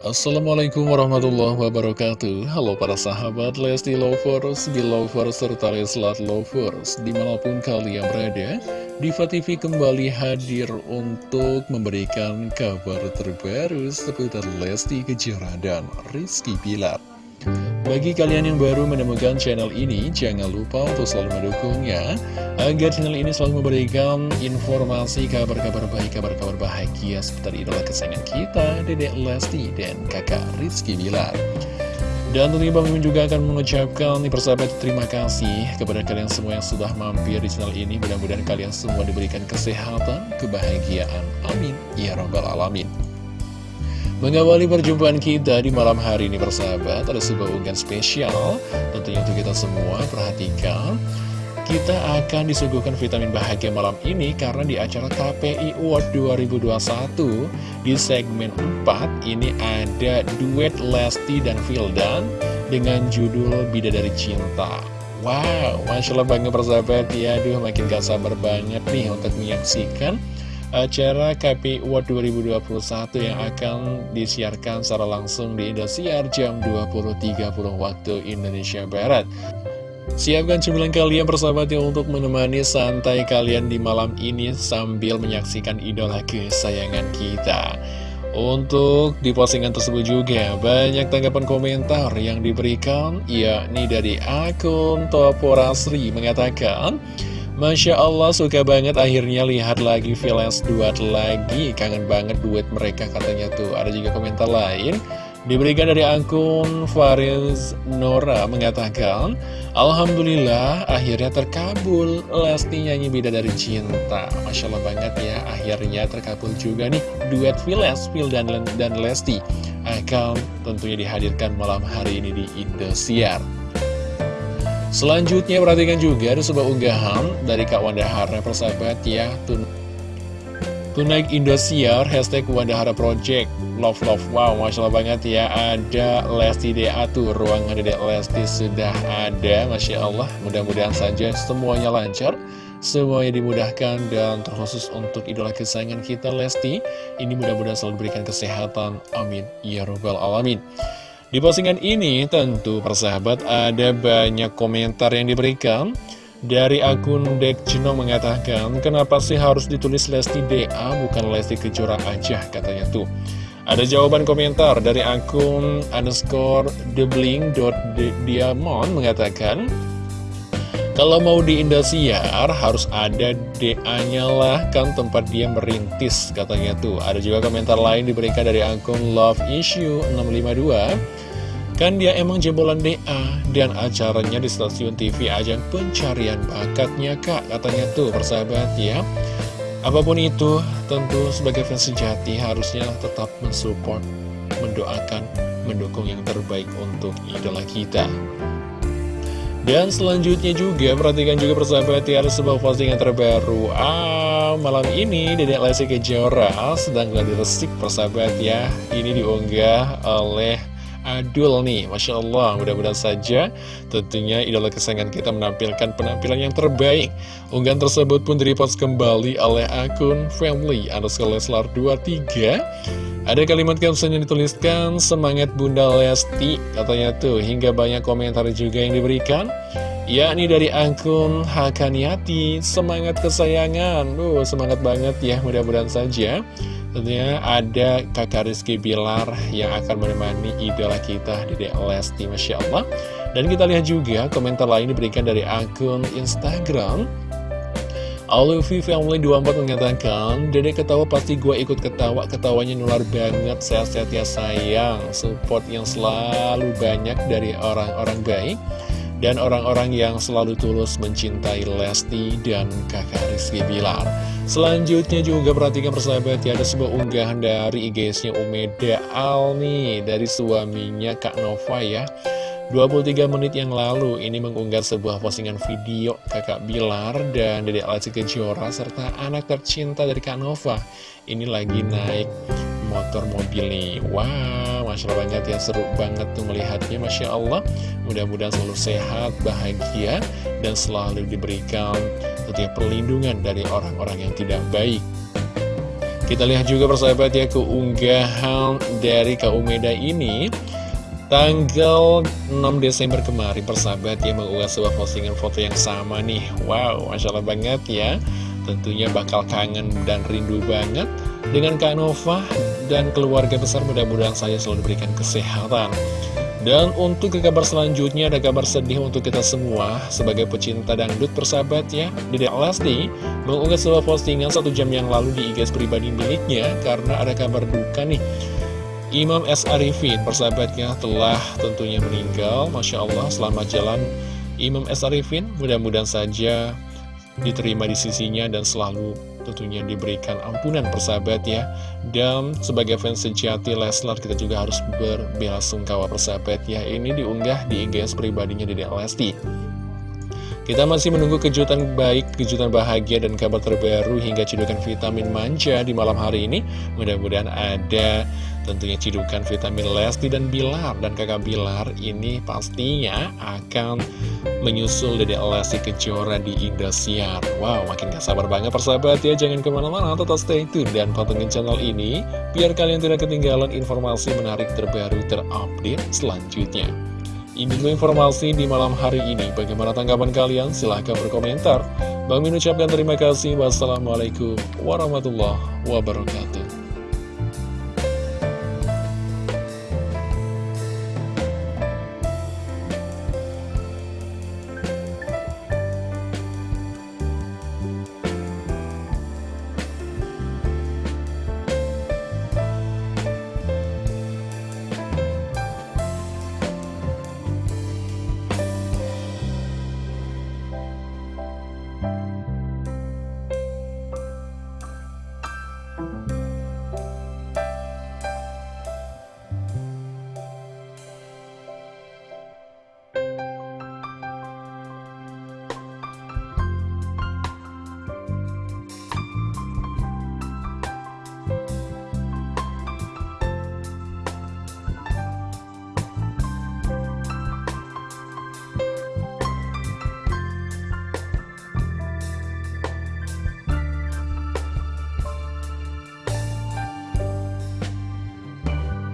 Assalamualaikum warahmatullahi wabarakatuh. Halo para sahabat Lesti Lovers, Belovers, serta Leslat Lovers Di mana pun kalian berada Diva TV kembali hadir untuk memberikan kabar terbaru seputar Lesti Kejora dan Rizky Pilar bagi kalian yang baru menemukan channel ini, jangan lupa untuk selalu mendukungnya Agar channel ini selalu memberikan informasi, kabar-kabar baik, kabar-kabar bahagia Seputar idola kesayangan kita, Dedek Lesti dan kakak Rizky Bilar dan tentunya Bang Mimin juga akan mengucapkan nih persahabat terima kasih kepada kalian semua yang sudah mampir di channel ini. Mudah-mudahan kalian semua diberikan kesehatan, kebahagiaan. Amin. Ya Rabbal Alamin. Mengawali perjumpaan kita di malam hari ini bersahabat Ada sebuah unggahan spesial. Tentunya untuk kita semua perhatikan. Kita akan disuguhkan vitamin bahagia malam ini Karena di acara KPI Award 2021 Di segmen 4 Ini ada duet Lesti dan Vildan Dengan judul Bidadari Cinta. Wow, Masya Allah banget persahabat. Ya Aduh makin gak sabar banget nih untuk menyaksikan acara KPI World 2021 yang akan disiarkan secara langsung di Indosiar jam 20.30 waktu Indonesia Barat. Siapkan cemilan kalian persahabat ya untuk menemani santai kalian di malam ini sambil menyaksikan idola kesayangan kita. Untuk di postingan tersebut juga banyak tanggapan komentar yang diberikan yakni dari akun Toporasri mengatakan Masya Allah suka banget akhirnya lihat lagi Villains duet lagi. Kangen banget duet mereka katanya tuh. Ada juga komentar lain. Diberikan dari akun Fariz Nora mengatakan Alhamdulillah akhirnya terkabul. Lesti nyanyi beda dari cinta. Masya Allah banget ya akhirnya terkabul juga nih Duet Villains, Phil dan, dan Lesti. Akan tentunya dihadirkan malam hari ini di Indosiar Selanjutnya perhatikan juga ada sebuah unggahan dari Kak Wanda Hara persahabat ya. Tun Tunaik Indosiar hashtag Wanda Hara Project. Love Love Wow Masya Allah banget ya. Ada Lesti DA tuh Ruangan Dedek Lesti sudah ada Masya Allah. Mudah-mudahan saja semuanya lancar Semuanya dimudahkan dan terkhusus untuk idola kesayangan kita Lesti. Ini mudah-mudahan selalu diberikan kesehatan. Amin. Ya Rabbal Alamin di postingan ini tentu persahabat ada banyak komentar yang diberikan. Dari akun Dek Cino mengatakan Kenapa sih harus ditulis Lesti DA bukan Lesti Kejora aja? Katanya tuh. Ada jawaban komentar dari akun underscore thebling.diamond mengatakan kalau mau di Indosiar harus ada DA-nya lah kan tempat dia merintis katanya tuh. Ada juga komentar lain diberikan dari akun Love Issue 652. Kan dia emang jebolan DA dan acaranya di stasiun TV ajang pencarian bakatnya kak katanya tuh persahabat ya. Apa pun itu tentu sebagai fans sejati harusnya tetap mensupport, mendoakan, mendukung yang terbaik untuk idola kita. Dan selanjutnya juga, perhatikan juga persahabat ya, ada sebuah postingan terbaru. Ah, malam ini Dedek Lesti Kejora sedang gladi resik persahabat ya. Ini diunggah oleh Adul nih, Masya Allah. Mudah-mudahan saja tentunya idola kesayangan kita menampilkan penampilan yang terbaik. Unggahan tersebut pun direpost kembali oleh akun family underscore leslar 23 ada kalimat caption yang dituliskan, semangat Bunda Lesti, katanya tuh, hingga banyak komentar juga yang diberikan. Yakni dari akun Hakaniati, semangat kesayangan, Duh, semangat banget ya, mudah-mudahan saja. Tentunya ada kakak Rizky Bilar yang akan menemani idola kita, di Lesti, Masya Allah. Dan kita lihat juga komentar lain diberikan dari akun Instagram. Alufi Family 24 mengatakan Dede ketawa pasti gue ikut ketawa. Ketawanya nular banget. Sehat-sehat ya sayang. Support yang selalu banyak dari orang-orang baik Dan orang-orang yang selalu tulus mencintai Lesti dan kakak Rizky Bilar. Selanjutnya juga perhatikan persahabat ya Ada sebuah unggahan dari IG-nya Umeda Al nih Dari suaminya Kak Nova ya. 23 menit yang lalu ini mengunggah sebuah postingan video kakak Bilar dan Dedek Lesti Kejora serta anak tercinta dari Kak Nova. Ini lagi naik motor mobil nih. Wow Masya Allah banget ya seru banget tuh melihatnya Masya Allah. Mudah-mudahan selalu sehat bahagia dan selalu diberikan setiap perlindungan dari orang-orang yang tidak baik. Kita lihat juga persahabat ya keunggahan dari Kak Umeda ini. Tanggal 6 Desember kemarin persahabat ya mengunggah sebuah postingan foto yang sama nih. Wow, Masya Allah banget ya. Tentunya bakal kangen dan rindu banget Dengan Kak Nova dan keluarga besar mudah-mudahan saya selalu diberikan kesehatan. Dan untuk ke kabar selanjutnya ada kabar sedih untuk kita semua. Sebagai pecinta dangdut persahabat ya Dede Lesti mengunggah sebuah postingan satu jam yang lalu di IG pribadi miliknya Karena ada kabar duka nih. Imam S. Arifin persahabatnya telah tentunya meninggal. Masya Allah selamat jalan. Imam S. Arifin mudah-mudahan saja diterima di sisinya dan selalu tentunya diberikan ampunan persahabat ya. Dan sebagai fans sejati Leslar kita juga harus berbela sungkawa persahabat ya. Ini diunggah di IGS pribadinya di Lesti. Kita masih menunggu kejutan baik, kejutan bahagia, dan kabar terbaru hingga cidukan vitamin manja di malam hari ini. Mudah-mudahan ada tentunya cidukan vitamin Lesti dan Bilar. Dan kakak Bilar ini pastinya akan menyusul Dede Lesti Kejora di Indosiar. Wow, makin gak sabar banget persahabat ya. Jangan ke mana-mana, tetap stay tune dan pantengin channel ini. Biar kalian tidak ketinggalan informasi menarik terbaru terupdate selanjutnya. Ini dulu informasi di malam hari ini. Bagaimana tanggapan kalian? Silahkan berkomentar. Bang Min ucapkan terima kasih. Wassalamualaikum warahmatullahi wabarakatuh.